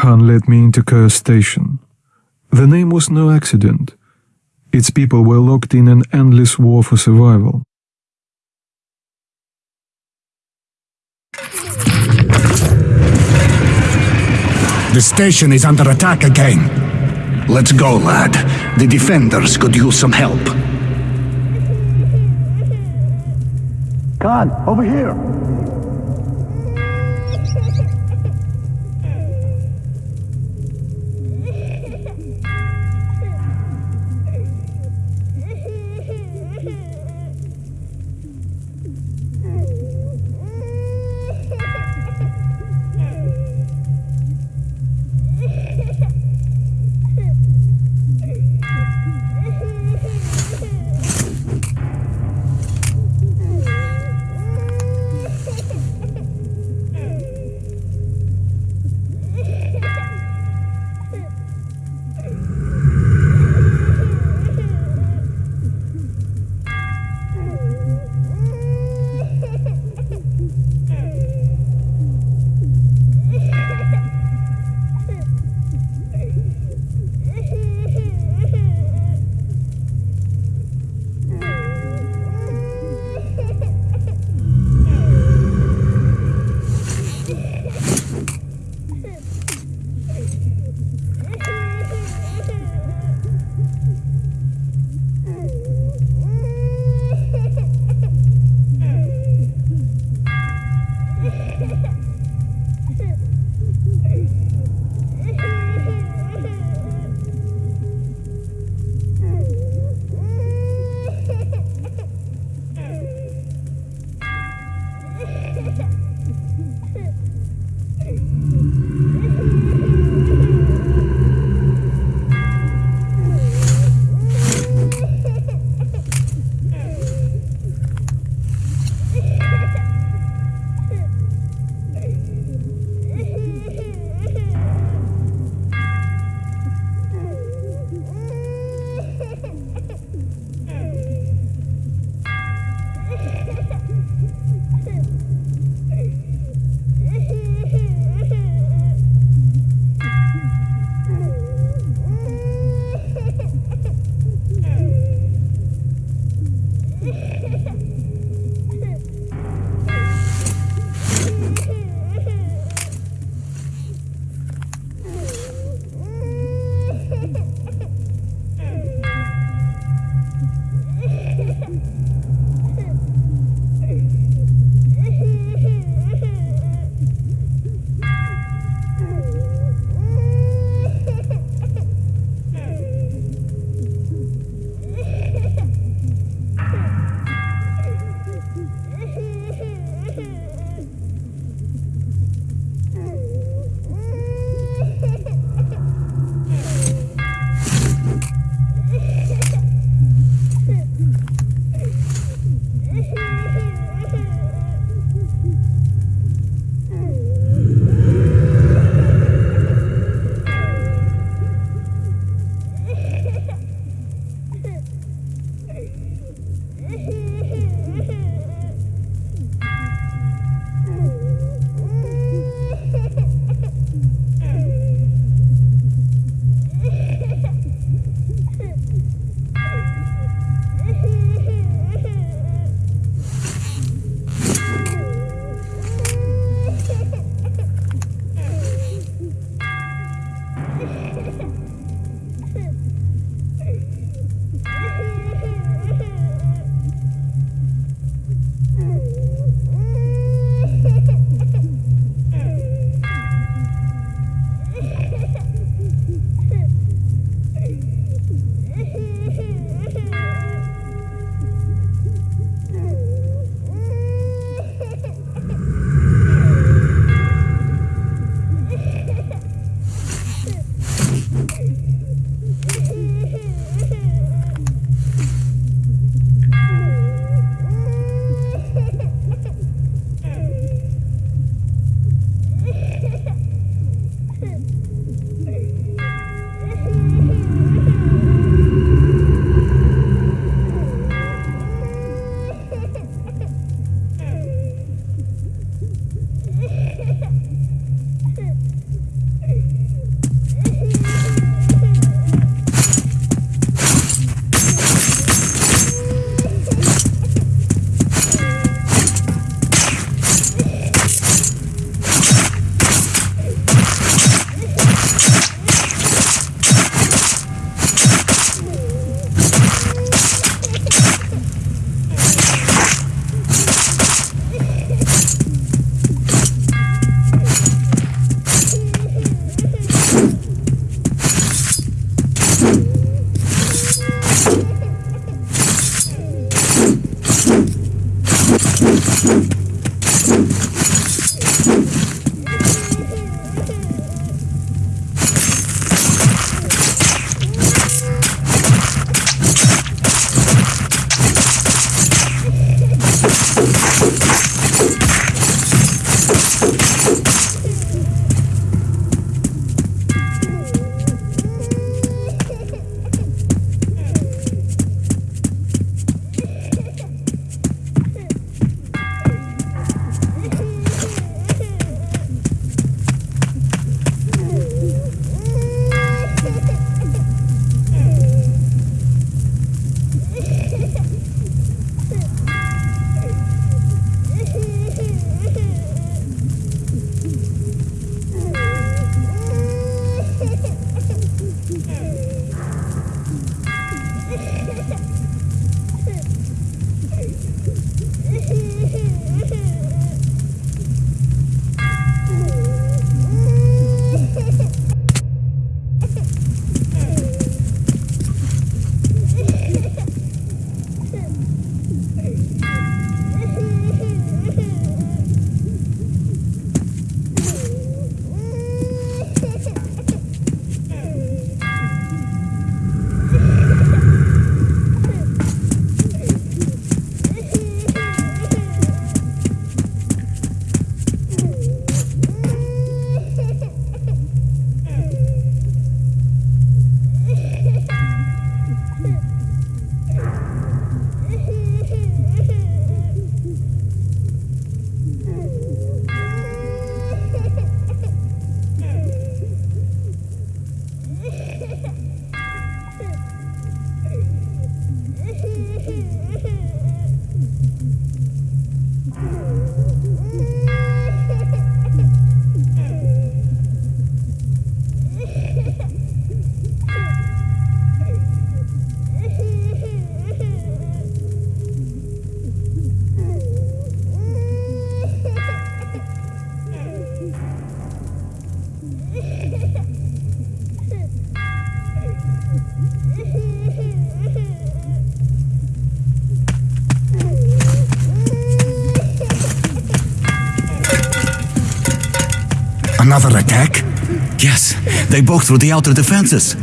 Khan led me into Cursed Station. The name was no accident. Its people were locked in an endless war for survival. The station is under attack again. Let's go, lad. The defenders could use some help. Khan, over here! Okay. Another attack? Yes, they broke through the outer defenses.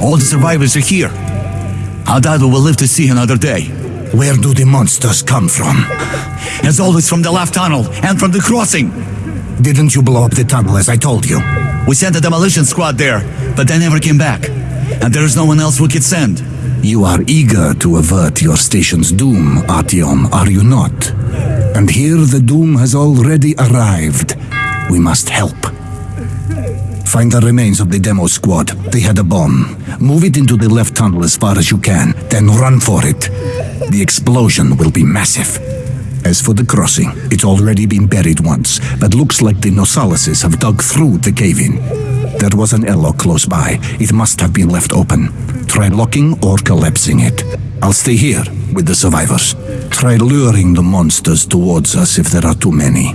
All the survivors are here. We will live to see another day. Where do the monsters come from? As always, from the left tunnel and from the crossing. Didn't you blow up the tunnel as I told you? We sent a demolition squad there, but they never came back. And there is no one else we could send. You are eager to avert your station's doom, Artyom, are you not? And here the doom has already arrived. We must help. Find the remains of the demo squad. They had a bomb. Move it into the left tunnel as far as you can, then run for it. The explosion will be massive. As for the crossing, it's already been buried once, but looks like the Nosalises have dug through the cave-in. There was an airlock close by. It must have been left open. Try locking or collapsing it. I'll stay here with the survivors. Try luring the monsters towards us if there are too many.